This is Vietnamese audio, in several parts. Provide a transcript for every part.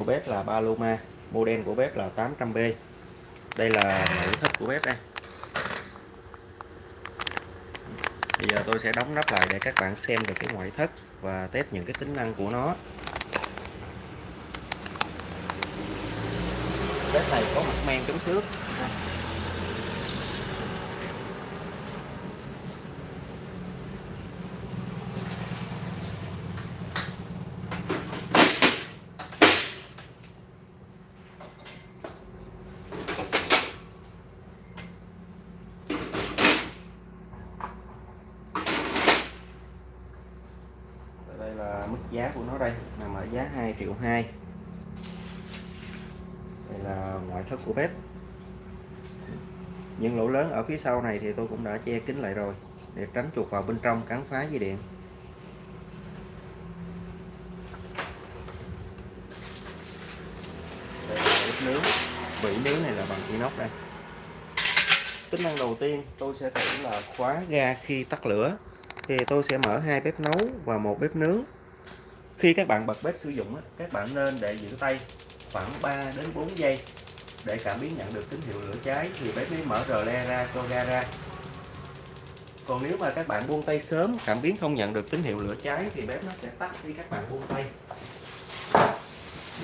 của bếp là Paloma, model của bếp là 800B đây là nội thất của bếp đây. Bây giờ tôi sẽ đóng nắp lại để các bạn xem được cái ngoại thất và test những cái tính năng của nó. Bếp này có mặt men chống xước đây là mức giá của nó đây, nằm ở giá 2 triệu 2 đây là ngoại thất của bếp. Những lỗ lớn ở phía sau này thì tôi cũng đã che kín lại rồi, để tránh chuột vào bên trong cắn phá dây điện. Đây là bếp nướng. Vỉ nướng này là bằng inox đây. Tính năng đầu tiên tôi sẽ thử là khóa ga khi tắt lửa. Thì tôi sẽ mở hai bếp nấu và một bếp nướng khi các bạn bật bếp sử dụng các bạn nên để giữ tay khoảng 3 đến 4 giây để cảm biến nhận được tín hiệu lửa cháy. Thì bếp mới mở rờ le ra, cho ga ra. Còn nếu mà các bạn buông tay sớm, cảm biến không nhận được tín hiệu lửa cháy, thì bếp nó sẽ tắt khi các bạn buông tay.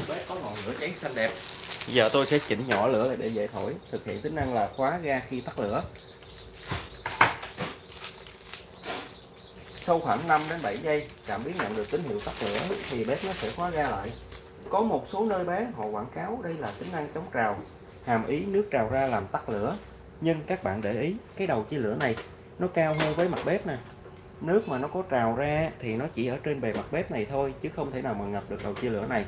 Bếp có ngọn lửa cháy xanh đẹp. Giờ tôi sẽ chỉnh nhỏ lửa lại để dễ thổi. Thực hiện tính năng là khóa ga khi tắt lửa. Sau khoảng 5 đến 7 giây cảm biến nhận được tín hiệu tắt lửa thì bếp nó sẽ khóa ga lại. Có một số nơi bán họ quảng cáo đây là tính năng chống trào, hàm ý nước trào ra làm tắt lửa. Nhưng các bạn để ý, cái đầu chia lửa này nó cao hơn với mặt bếp nè. Nước mà nó có trào ra thì nó chỉ ở trên bề mặt bếp này thôi, chứ không thể nào mà ngập được đầu chia lửa này.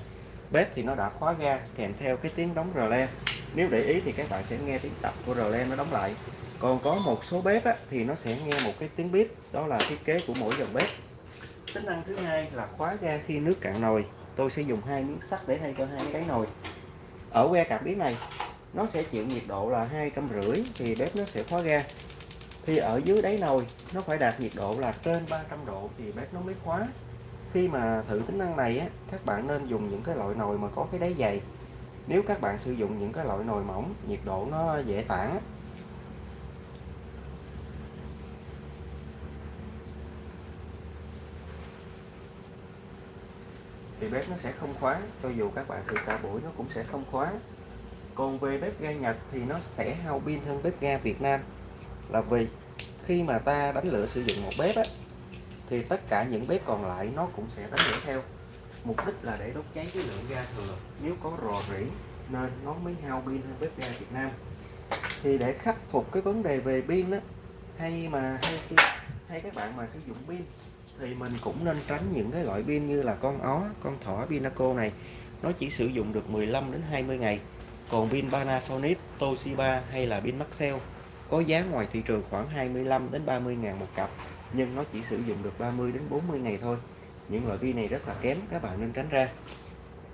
Bếp thì nó đã khóa ga, kèm theo cái tiếng đóng rờ le. Nếu để ý thì các bạn sẽ nghe tiếng tập của rờ le nó đóng lại còn có một số bếp á, thì nó sẽ nghe một cái tiếng bếp đó là thiết kế của mỗi dòng bếp. Tính năng thứ hai là khóa ga khi nước cạn nồi. Tôi sẽ dùng hai miếng sắt để thay cho hai cái nồi. Ở que cảm biến này nó sẽ chịu nhiệt độ là hai trăm rưỡi thì bếp nó sẽ khóa ga. Thì ở dưới đáy nồi nó phải đạt nhiệt độ là trên 300 độ thì bếp nó mới khóa. Khi mà thử tính năng này á các bạn nên dùng những cái loại nồi mà có cái đáy dày. Nếu các bạn sử dụng những cái loại nồi mỏng nhiệt độ nó dễ tản thì bếp nó sẽ không khóa cho dù các bạn thử cả buổi nó cũng sẽ không khóa còn về bếp ga Nhật thì nó sẽ hao pin hơn bếp ga Việt Nam. Là vì khi mà ta đánh lửa sử dụng một bếp á, thì tất cả những bếp còn lại nó cũng sẽ đánh lửa theo. Mục đích là để đốt cháy cái lượng ga thừa. Nếu có rò rỉ nên nó mới hao pin hơn bếp ga Việt Nam. Thì để khắc phục cái vấn đề về pin á hay mà hay, hay các bạn mà sử dụng pin thì mình cũng nên tránh những cái loại pin như là con ó, con thỏ Pinaco này. Nó chỉ sử dụng được 15 đến 20 ngày. Còn pin Panasonic, Toshiba hay là pin Maxell có giá ngoài thị trường khoảng 25 đến 30 ngàn một cặp nhưng nó chỉ sử dụng được 30 đến 40 ngày thôi. Những loại pin này rất là kém các bạn nên tránh ra.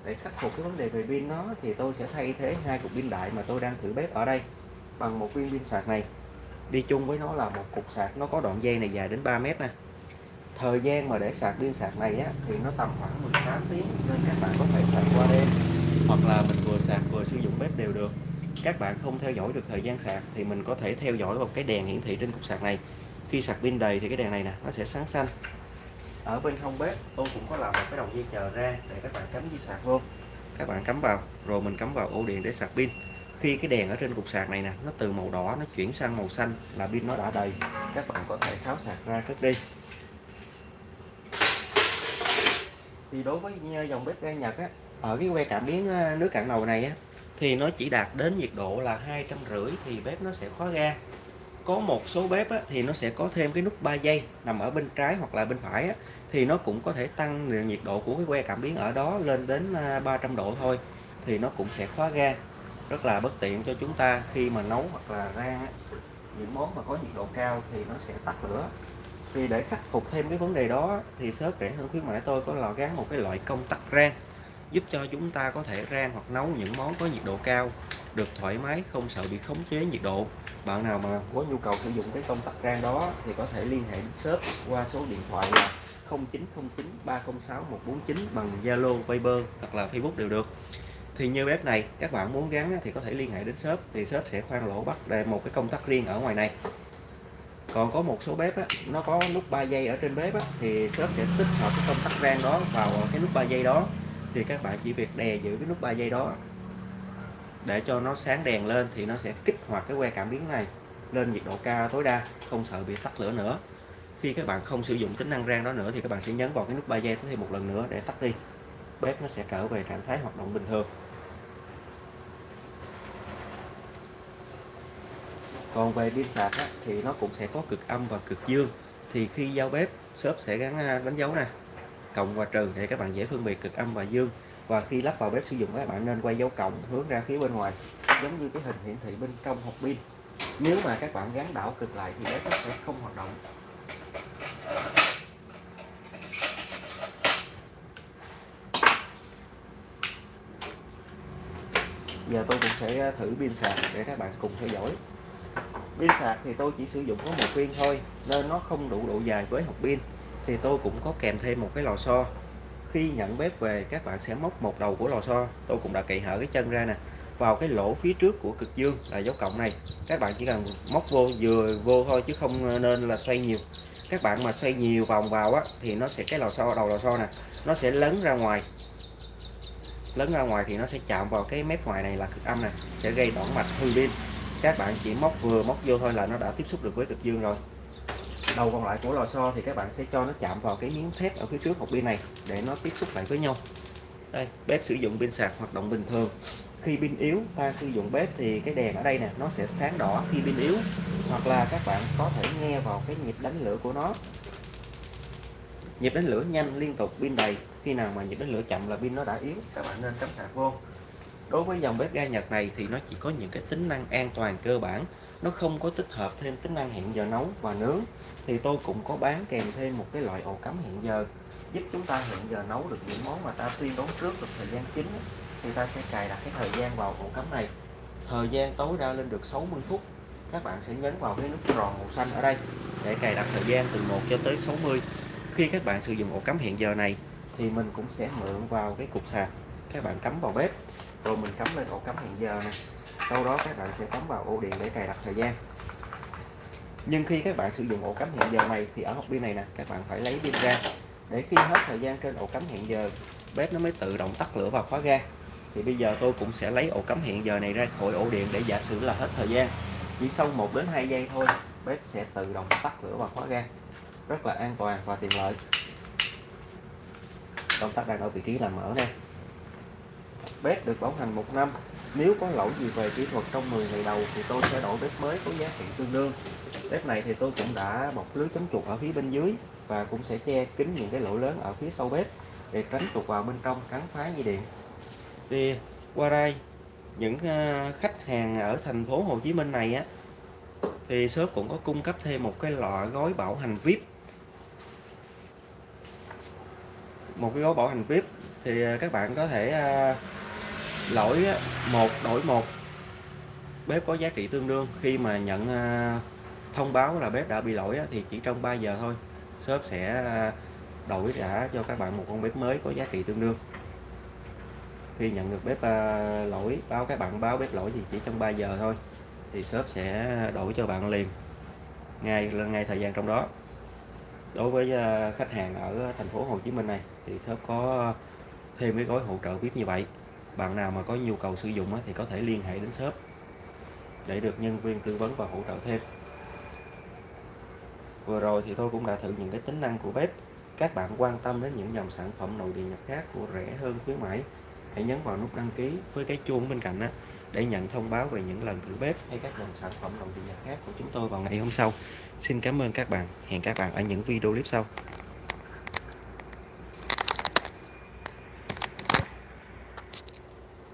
Để khắc phục cái vấn đề về pin nó thì tôi sẽ thay thế hai cục pin đại mà tôi đang thử bếp ở đây bằng một viên pin sạc này. Đi chung với nó là một cục sạc nó có đoạn dây này dài đến 3 mét nè thời gian mà để sạc pin sạc này á, thì nó tầm khoảng 18 tiếng nên các bạn có thể sạc qua đêm. Hoặc là mình vừa sạc vừa sử dụng bếp đều được. Các bạn không theo dõi được thời gian sạc thì mình có thể theo dõi vào cái đèn hiển thị trên cục sạc này. Khi sạc pin đầy thì cái đèn này nè nó sẽ sáng xanh. Ở bên hông bếp tôi cũng có làm một cái đầu dây chờ ra để các bạn cắm dây sạc luôn các bạn cắm vào rồi mình cắm vào ổ điện để sạc pin. Khi cái đèn ở trên cục sạc này nè nó từ màu đỏ nó chuyển sang màu xanh là pin nó đã đầy. Các bạn có thể tháo sạc ra cất đi. Thì đối với ờ, dòng bếp ga Nhật á ở cái que cảm biến ờ, nước cạn nồi này á thì nó chỉ đạt đến nhiệt độ là hai trăm rưỡi thì bếp nó sẽ khóa ga. Có một số bếp á, thì nó sẽ có thêm cái nút 3 giây nằm ở bên trái hoặc là bên phải á, thì nó cũng có thể tăng nhiệt độ của cái que cảm biến ở đó lên đến ờ, 300 độ thôi thì nó cũng sẽ khóa ga. Rất là bất tiện cho chúng ta khi mà nấu hoặc là rang những món mà có nhiệt độ cao thì nó sẽ tắt lửa thì để khắc phục thêm cái vấn đề đó thì shop rẻ hơn khuyến mãi tôi có lò gắn một cái loại công tắc rang giúp cho chúng ta có thể rang hoặc nấu những món có nhiệt độ cao được thoải mái không sợ bị khống chế nhiệt độ. Bạn nào mà có nhu cầu sử dụng cái công tắc rang đó thì có thể liên hệ đến shop qua số điện thoại là 0909 306 149 bằng Zalo, Viber hoặc là Facebook đều được. Thì như bếp này các bạn muốn gắn thì có thể liên hệ đến shop thì shop sẽ khoan lỗ bắt để một cái công tắc riêng ở ngoài này còn có một số bếp á, nó có nút 3 giây ở trên bếp á, thì shop sẽ tích hợp cái công tắc rang đó vào cái nút 3 giây đó. Thì các bạn chỉ việc đè giữ cái nút 3 giây đó để cho nó sáng đèn lên thì nó sẽ kích hoạt cái que cảm biến này lên nhiệt độ cao tối đa không sợ bị tắt lửa nữa. Khi các bạn không sử dụng tính năng rang đó nữa thì các bạn sẽ nhấn vào cái nút 3 giây thêm một lần nữa để tắt đi. Bếp nó sẽ trở về trạng thái hoạt động bình thường. Còn về pin sạc á, thì nó cũng sẽ có cực âm và cực dương. Thì khi giao bếp shop sẽ gắn đánh dấu nè cộng và trừ để các bạn dễ phân biệt cực âm và dương. Và khi lắp vào bếp sử dụng các bạn nên quay dấu cộng hướng ra phía bên ngoài giống như cái hình hiển thị bên trong hộp pin. Nếu mà các bạn gắn đảo cực lại thì bếp nó sẽ không hoạt động. Giờ tôi cũng sẽ thử pin sạc để các bạn cùng theo dõi pin sạc thì tôi chỉ sử dụng có một viên thôi, nên nó không đủ độ dài với hộp pin. Thì tôi cũng có kèm thêm một cái lò xo. Khi nhận bếp về, các bạn sẽ móc một đầu của lò xo. Tôi cũng đã cậy hở cái chân ra nè. Vào cái lỗ phía trước của cực dương là dấu cộng này. Các bạn chỉ cần móc vô, vừa vô thôi chứ không nên là xoay nhiều. Các bạn mà xoay nhiều vòng vào á, thì nó sẽ, cái lò xo, đầu lò xo nè, nó sẽ lấn ra ngoài. Lấn ra ngoài thì nó sẽ chạm vào cái mép ngoài này là cực âm này sẽ gây đoạn mạch hư pin các bạn chỉ móc vừa móc vô thôi là nó đã tiếp xúc được với cực dương rồi. Đầu còn lại của lò xo thì các bạn sẽ cho nó chạm vào cái miếng thép ở phía trước hộp pin này để nó tiếp xúc lại với nhau. Đây, bếp sử dụng pin sạc hoạt động bình thường. Khi pin yếu, ta sử dụng bếp thì cái đèn ở đây nè, nó sẽ sáng đỏ khi pin yếu. Hoặc là các bạn có thể nghe vào cái nhịp đánh lửa của nó. Nhịp đánh lửa nhanh liên tục, pin đầy. Khi nào mà nhịp đánh lửa chậm là pin nó đã yếu, các bạn nên cắm sạc vô đối với dòng bếp ga Nhật này thì nó chỉ có những cái tính năng an toàn cơ bản. Nó không có tích hợp thêm tính năng hẹn giờ nấu và nướng. Thì tôi cũng có bán kèm thêm một cái loại ổ cắm hẹn giờ, giúp chúng ta hẹn giờ nấu được những món mà ta tuyên đoán trước được thời gian chính thì ta sẽ cài đặt cái thời gian vào ổ cắm này. Thời gian tối đa lên được 60 phút. Các bạn sẽ nhấn vào cái nút tròn màu xanh ở đây để cài đặt thời gian từ 1 cho tới 60 khi các bạn sử dụng ổ cắm hẹn giờ này thì mình cũng sẽ mượn vào cái cục sạc. Các bạn cắm vào bếp rồi mình cắm lên ổ cắm hẹn giờ này sau đó các bạn sẽ cắm vào ổ điện để cài đặt thời gian. Nhưng khi các bạn sử dụng ổ cắm hẹn giờ này thì ở hộp pin này nè, các bạn phải lấy pin ra. Để khi hết thời gian trên ổ cắm hẹn giờ, bếp nó mới tự động tắt lửa và khóa ga. Thì bây giờ tôi cũng sẽ lấy ổ cắm hẹn giờ này ra khỏi ổ điện để giả sử là hết thời gian. Chỉ sau 1 đến 2 giây thôi, bếp sẽ tự động tắt lửa và khóa ga. Rất là an toàn và tiện lợi. Công tắc đang ở vị trí làm mở nè bếp được bảo hành một năm. Nếu có lỗi gì về kỹ thuật trong 10 ngày đầu thì tôi sẽ đổi bếp mới có giá trị tương đương. Bếp này thì tôi cũng đã bọc lưới chống chuột ở phía bên dưới và cũng sẽ che kín những cái lỗ lớn ở phía sau bếp để tránh chuột vào bên trong cắn phá dây điện. Thì qua đây, những ờ, khách hàng ở thành phố Hồ Chí Minh này á, thì shop cũng có cung cấp thêm một cái lọ gói bảo hành VIP. Một cái gói bảo hành VIP thì ờ, các bạn có thể ờ, lỗi một, đổi một. Bếp có giá trị tương đương. Khi mà nhận à, thông báo là bếp đã bị lỗi thì chỉ trong 3 giờ thôi, shop sẽ à, đổi trả cho các bạn một con bếp mới có giá trị tương đương. Khi nhận được bếp à, lỗi, báo các bạn báo bếp lỗi thì chỉ trong 3 giờ thôi, thì shop sẽ đổi cho bạn liền ngay ngay thời gian trong đó. Đối với khách hàng ở thành phố Hồ Chí Minh này, thì shop có thêm cái gói hỗ trợ VIP như vậy bạn nào mà có nhu cầu sử dụng thì có thể liên hệ đến shop để được nhân viên tư vấn và hỗ trợ thêm. Vừa rồi thì tôi cũng đã thử những cái tính năng của bếp. Các bạn quan tâm đến những dòng sản phẩm nội địa nhập khác của rẻ hơn khuyến mãi, hãy nhấn vào nút đăng ký với cái chuông bên cạnh đó để nhận thông báo về những lần thử bếp hay các dòng sản phẩm nội địa nhập khác của chúng tôi vào ngày hôm sau. Xin cảm ơn các bạn. Hẹn các bạn ở những video clip sau.